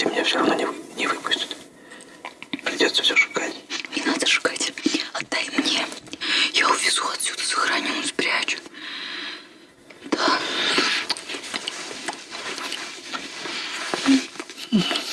выпустите, меня все равно не, не выпустят. Придется все шукать. Не надо шукать. Отдай мне. Я увезу отсюда, сохраню, спрячу. Да. Mm-hmm.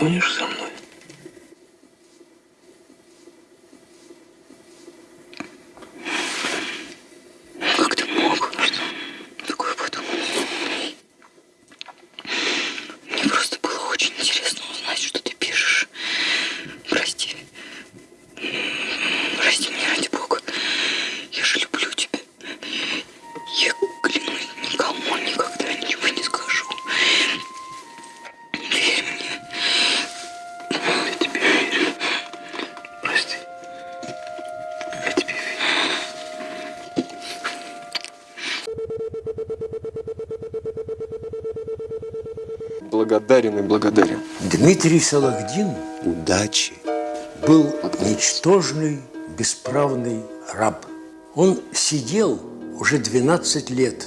Ты Благодарен и благодарен. Дмитрий Салахдин удачи был ничтожный, бесправный раб. Он сидел уже 12 лет,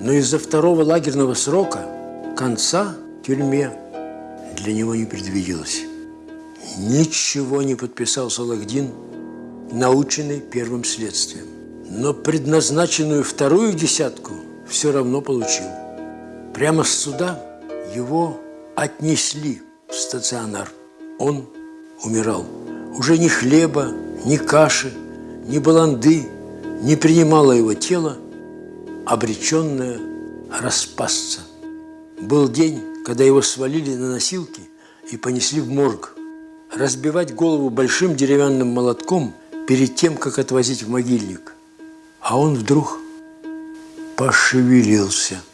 но из-за второго лагерного срока конца в тюрьме для него не предвиделось. Ничего не подписал Салахдин, наученный первым следствием. Но предназначенную вторую десятку все равно получил. Прямо с суда его отнесли в стационар. Он умирал. Уже ни хлеба, ни каши, ни баланды не принимало его тело, обреченное распасться. Был день, когда его свалили на носилки и понесли в морг. Разбивать голову большим деревянным молотком перед тем, как отвозить в могильник. А он вдруг пошевелился –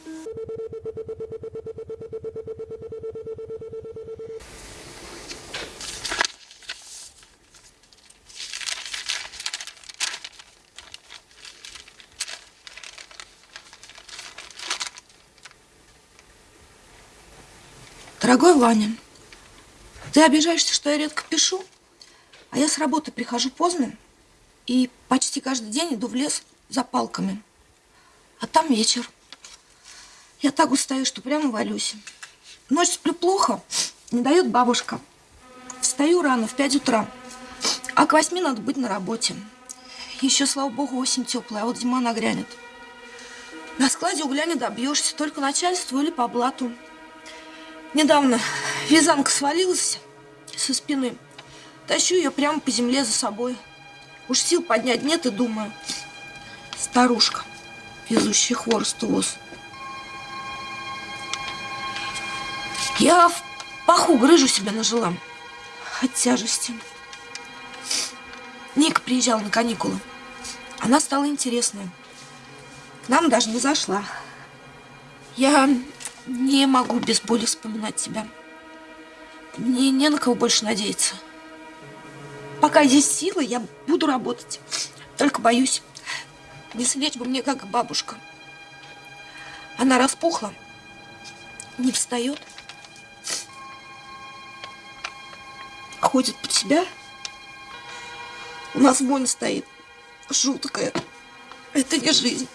Дорогой Ваня, ты обижаешься, что я редко пишу, а я с работы прихожу поздно и почти каждый день иду в лес за палками. А там вечер. Я так устаю, что прямо валюсь. Ночь сплю плохо, не дает бабушка. Встаю рано, в 5 утра, а к восьми надо быть на работе. Еще, слава богу, осень теплая, а вот зима нагрянет. На складе угля не добьешься, только начальству или по блату. Недавно вязанка свалилась со спины. Тащу ее прямо по земле за собой. Уж сил поднять нет и думаю. Старушка, везущая хворост воз. Я в паху грыжу себя нажила от тяжести. Ника приезжала на каникулы. Она стала интересная. К нам даже не зашла. Я не могу без боли вспоминать тебя. Мне не на кого больше надеяться. Пока есть силы, я буду работать. Только боюсь, не слечь бы мне, как бабушка. Она распухла, не встает, ходит под себя. У нас вонь стоит, жуткая. Это не жизнь.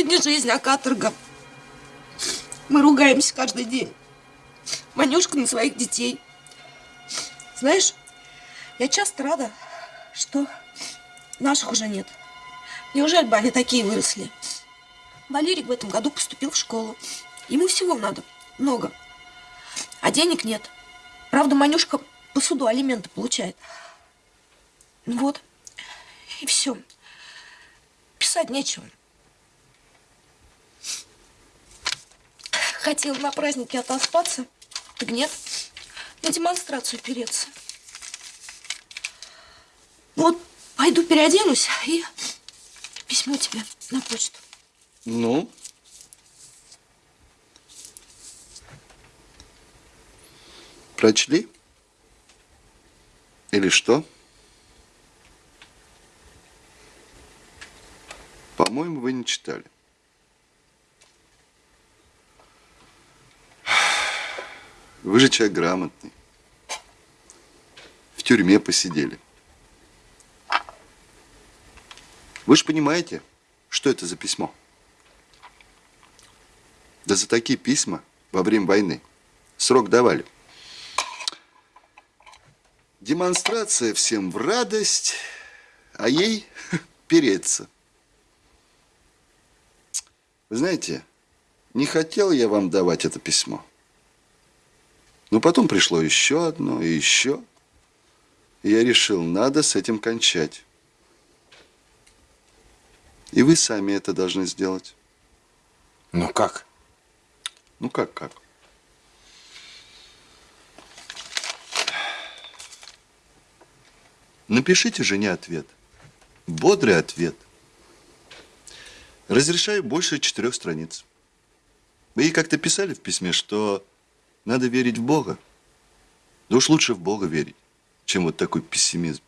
Это не жизнь, а каторга. Мы ругаемся каждый день. Манюшка на своих детей. Знаешь, я часто рада, что наших уже нет. Неужели бы они такие выросли? Валерик в этом году поступил в школу. Ему всего надо, много. А денег нет. Правда, Манюшка по суду алименты получает. Вот. И все. Писать нечего. Хотел на празднике отоспаться, так нет, на демонстрацию переться. Вот пойду переоденусь и письмо тебе на почту. Ну? Прочли? Или что? По-моему, вы не читали. Вы же человек грамотный. В тюрьме посидели. Вы же понимаете, что это за письмо? Да за такие письма во время войны срок давали. Демонстрация всем в радость, а ей переться. Вы знаете, не хотел я вам давать это письмо. Но потом пришло еще одно и еще. И я решил, надо с этим кончать. И вы сами это должны сделать. Ну как? Ну как, как? Напишите жене ответ. Бодрый ответ. Разрешаю больше четырех страниц. Вы ей как-то писали в письме, что надо верить в Бога. Да уж лучше в Бога верить, чем вот такой пессимизм.